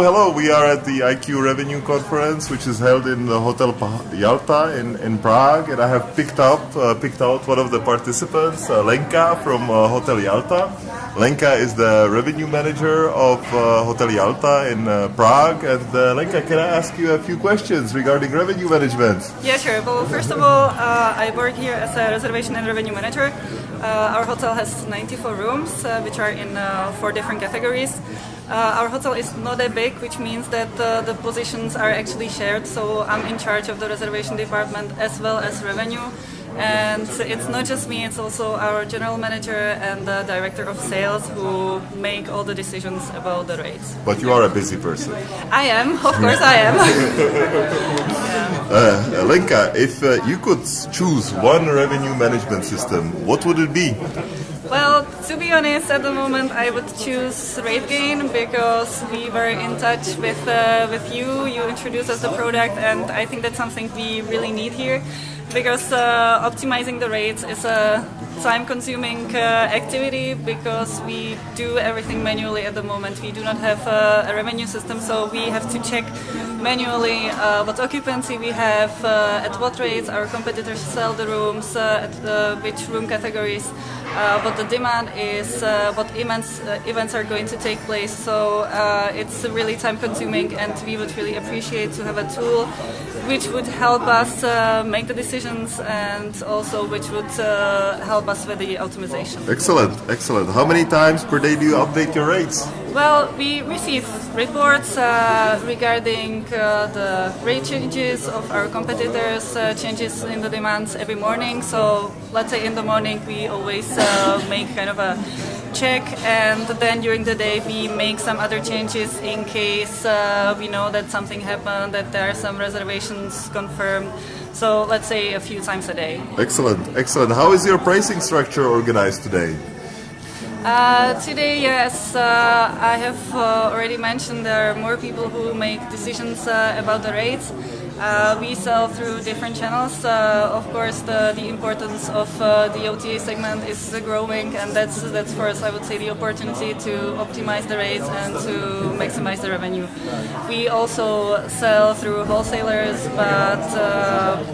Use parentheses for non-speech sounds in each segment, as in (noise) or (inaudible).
Hello, we are at the IQ Revenue Conference, which is held in the Hotel Yalta in, in Prague, and I have picked up uh, picked out one of the participants, uh, Lenka from uh, Hotel Yalta. Lenka is the revenue manager of uh, Hotel Yalta in uh, Prague, and uh, Lenka, can I ask you a few questions regarding revenue management? Yeah, sure. Well, first of all, I work here as a reservation and revenue manager. Our hotel has 94 rooms, which are in four different categories. Uh, our hotel is not that big, which means that uh, the positions are actually shared. So I'm in charge of the reservation department as well as revenue. And it's not just me, it's also our general manager and the director of sales who make all the decisions about the rates. But you are a busy person. I am, of course I am. yeah. (laughs) uh, Lenka, if uh, you could choose one revenue management system, what would it be? To be honest, at the moment I would choose RateGain because we were in touch with uh, with you. You introduced us the product, and I think that's something we really need here because uh, optimizing the rates is a time-consuming uh, activity because we do everything manually at the moment. We do not have uh, a revenue system, so we have to check manually uh, what occupancy we have, uh, at what rates our competitors sell the rooms, at which room categories uh, what the demand is, uh, what events uh, events are going to take place. So uh, it's really time consuming, and we would really appreciate to have a tool which would help us uh, make the decisions and also which would uh, help us with the optimization. Excellent, excellent. How many times per day do you update your rates? Well, we receive reports uh, regarding uh, the rate changes of our competitors, uh, changes in the demands every morning. So let's say in the morning we always uh, make kind of a check and then during the day we make some other changes in case uh, we know that something happened, that there are some reservations confirmed. So let's say a few times a day. Excellent, excellent. How is your pricing structure organized today? Uh, today, yes, uh, I have uh, already mentioned there are more people who make decisions uh, about the rates. Uh, we sell through different channels. Uh, of course, the, the importance of the OTA segment is growing, and that's that's for us, I would say, the opportunity to optimize the rates and to maximize the revenue. We also sell through wholesalers, but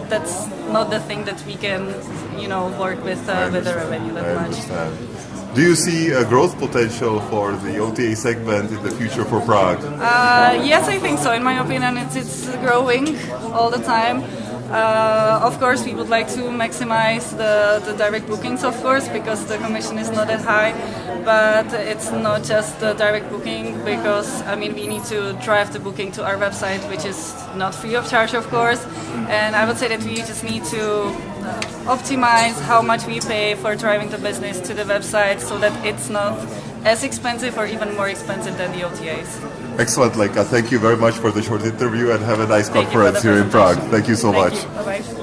that's not the thing that we can, you know, work with with the revenue that much. Do you see a growth potential for the OTA segment in the future for Prague? Uh, yes, I think so. In my opinion, it's, it's growing all the time. Uh, of course, we would like to maximize the, the direct bookings, of course, because the commission is not that high. But it's not just the direct booking, because I mean we need to drive the booking to our website, which is not free of charge, of course. And I would say that we just need to optimize how much we pay for driving the business to the website, so that it's not as expensive or even more expensive than the OTAs. Excellent, Lenka. Thank you very much for the short interview and have a nice Thank conference here in Prague. Thank you so Thank much. Bye-bye.